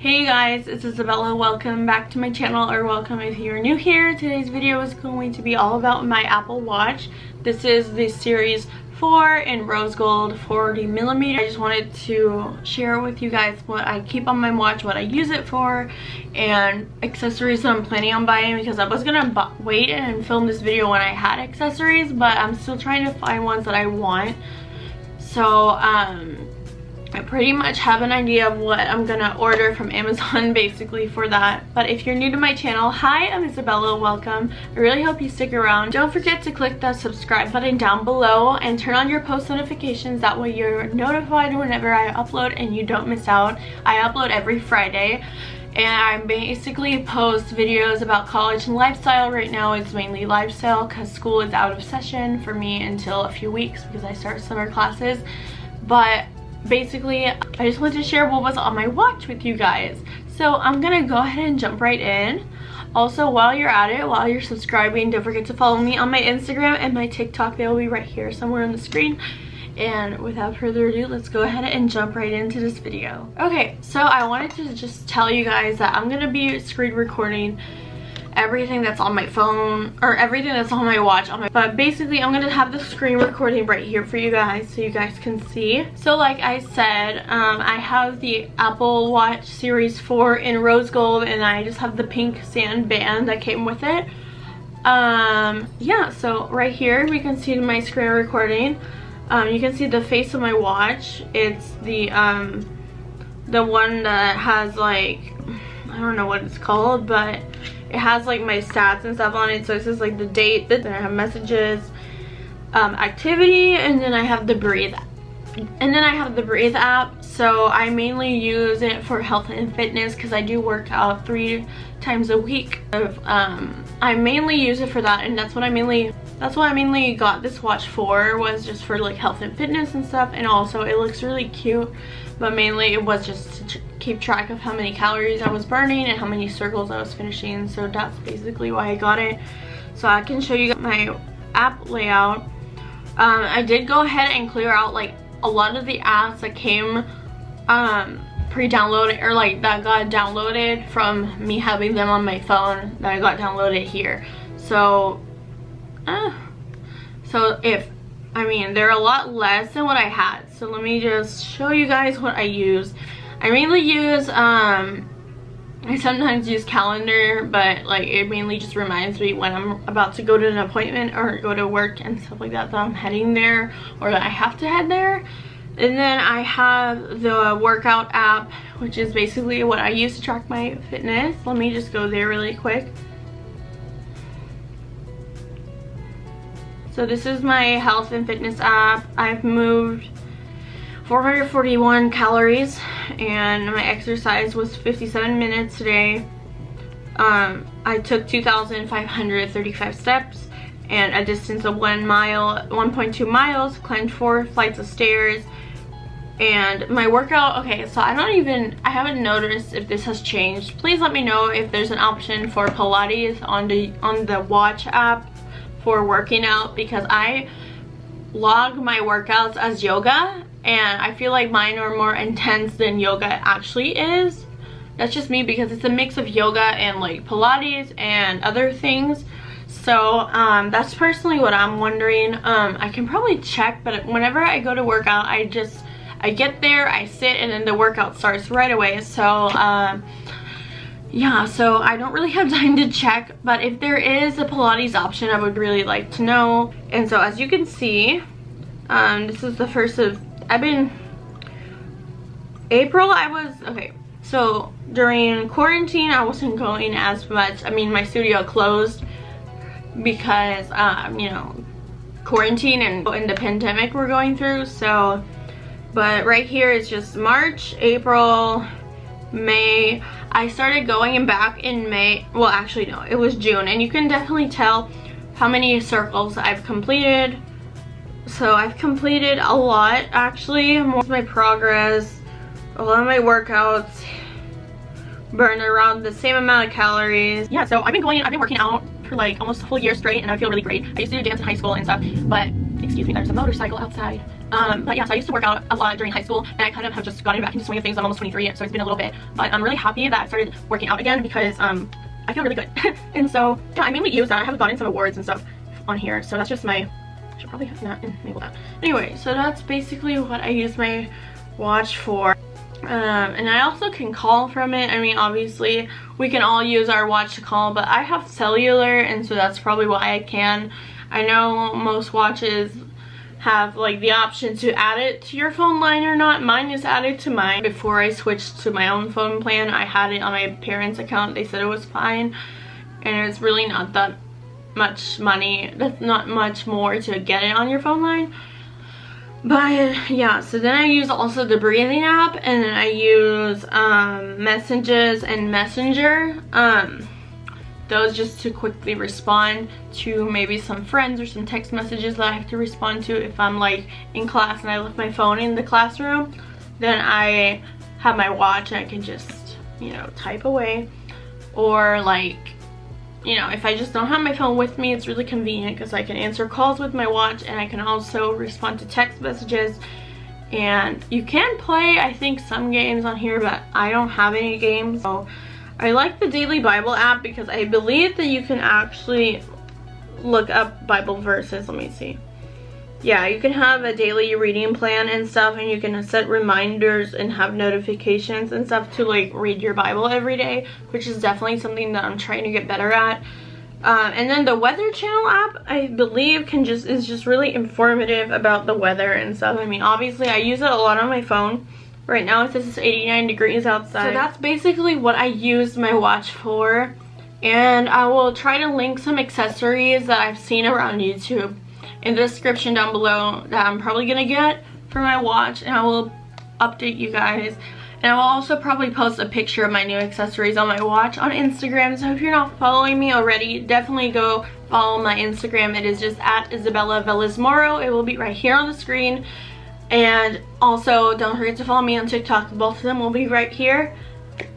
Hey guys, it's Isabella. Welcome back to my channel or welcome if you're new here. Today's video is going to be all about my Apple Watch. This is the series 4 in rose gold 40 millimeter. I just wanted to share with you guys what I keep on my watch, what I use it for, and accessories that I'm planning on buying because I was gonna wait and film this video when I had accessories, but I'm still trying to find ones that I want. So, um, I pretty much have an idea of what I'm gonna order from Amazon basically for that. But if you're new to my channel, hi, I'm Isabella, welcome. I really hope you stick around. Don't forget to click the subscribe button down below and turn on your post notifications. That way you're notified whenever I upload and you don't miss out. I upload every Friday and I basically post videos about college and lifestyle. Right now it's mainly lifestyle because school is out of session for me until a few weeks because I start summer classes. But basically I just wanted to share what was on my watch with you guys. So I'm gonna go ahead and jump right in. Also, while you're at it, while you're subscribing, don't forget to follow me on my Instagram and my TikTok. They'll be right here somewhere on the screen. And without further ado, let's go ahead and jump right into this video. Okay, so I wanted to just tell you guys that I'm gonna be screen recording everything that's on my phone or everything that's on my watch on my but basically i'm gonna have the screen recording right here for you guys so you guys can see. So like i said um, i have the apple watch series 4 in rose gold and i just have the pink sand band that came with it. Um yeah so right here we can see my screen recording. Um you can see the face of my watch. It's the um the one that has like i don't know what it's called but it has like my stats and stuff on it so it says like the date then i have messages um, activity and then i have the breathe and then i have the breathe app so i mainly use it for health and fitness because i do work out three times a week. Um, i mainly use it for that and that's what i mainly that's what i mainly got this watch for was just for like health and fitness and stuff and also it looks really cute but mainly it was just to keep track of how many calories I was burning and how many circles I was finishing so that's basically why I got it. So I can show you my app layout. Um, I did go ahead and clear out like a lot of the apps that came um, pre-downloaded or like that got downloaded from me having them on my phone that I got downloaded here. So uh, so if I mean, they're a lot less than what I had. So let me just show you guys what I use. I mainly use, um, I sometimes use calendar, but like it mainly just reminds me when I'm about to go to an appointment or go to work and stuff like that, that I'm heading there or that I have to head there. And then I have the workout app, which is basically what I use to track my fitness. Let me just go there really quick. So this is my health and fitness app. I've moved 441 calories and my exercise was 57 minutes today. Um, I took 2,535 steps and a distance of one mile, 1.2 miles, climbed four flights of stairs, and my workout okay so i don't even i haven't noticed if this has changed please let me know if there's an option for pilates on the on the watch app for working out because I log my workouts as yoga and I feel like mine are more intense than yoga actually is. That's just me because it's a mix of yoga and like Pilates and other things. So um, that's personally what I'm wondering. Um, I can probably check, but whenever I go to work out, I just, I get there, I sit, and then the workout starts right away. So um, yeah so i don't really have time to check but if there is a pilates option i would really like to know. And so as you can see um this is the first of i've been april i was okay so during quarantine i wasn't going as much. I mean my studio closed because um you know quarantine and, and the pandemic we're going through so but right here is just march april may I started going back in May. Well, actually, no, it was June. And you can definitely tell how many circles I've completed. So I've completed a lot, actually. More of my progress, a lot of my workouts, burned around the same amount of calories. Yeah, so I've been going, I've been working out for like almost a full year straight and I feel really great. I used to do dance in high school and stuff, but excuse me, there's a motorcycle outside. Um, but yeah, so I used to work out a lot during high school and I kind of have just gotten back into swing of things. I'm almost 23, so it's been a little bit. But I'm really happy that I started working out again because um, I feel really good. and so, yeah, I mainly use that. I have gotten some awards and stuff on here. So that's just my, I should probably have not enable that. Anyway, so that's basically what I use my watch for. Um, and I also can call from it. I mean, obviously, we can all use our watch to call, but I have cellular, and so that's probably why I can. I know most watches have like the option to add it to your phone line or not. Mine is added to mine. Before I switched to my own phone plan, I had it on my parents' account. They said it was fine, and it's really not that much money. That's not much more to get it on your phone line. But yeah, so then I use also the breathing app and I use um, messages and messenger. Um, those just to quickly respond to maybe some friends or some text messages that I have to respond to if I'm like in class and I left my phone in the classroom. Then I have my watch and I can just, you know, type away. Or like you know, if I just don't have my phone with me, it's really convenient because I can answer calls with my watch and I can also respond to text messages. And you can play, I think, some games on here, but I don't have any games. So I like the Daily Bible app because I believe that you can actually look up Bible verses. Let me see yeah, you can have a daily reading plan and stuff and you can set reminders and have notifications and stuff to like read your Bible every day, which is definitely something that I'm trying to get better at. Um, and then the weather channel app, I believe can just is just really informative about the weather and stuff. I mean, obviously I use it a lot on my phone. Right now it says it's 89 degrees outside. So that's basically what I use my watch for. And I will try to link some accessories that I've seen around YouTube in the description down below that I'm probably gonna get for my watch and I will update you guys. And I will also probably post a picture of my new accessories on my watch on Instagram. So if you're not following me already definitely go follow my Instagram. It is just at Isabella Velez Moro it will be right here on the screen and also don't forget to follow me on TikTok both of them will be right here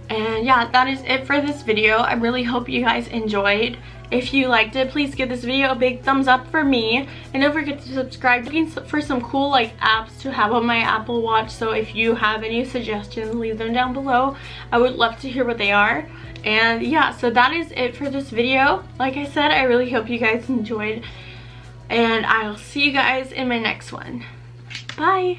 and yeah that is it for this video I really hope you guys enjoyed if you liked it, please give this video a big thumbs up for me. And don't forget to subscribe for some cool like apps to have on my Apple Watch. So if you have any suggestions, leave them down below. I would love to hear what they are. And yeah, so that is it for this video. Like I said, I really hope you guys enjoyed. And I'll see you guys in my next one. Bye!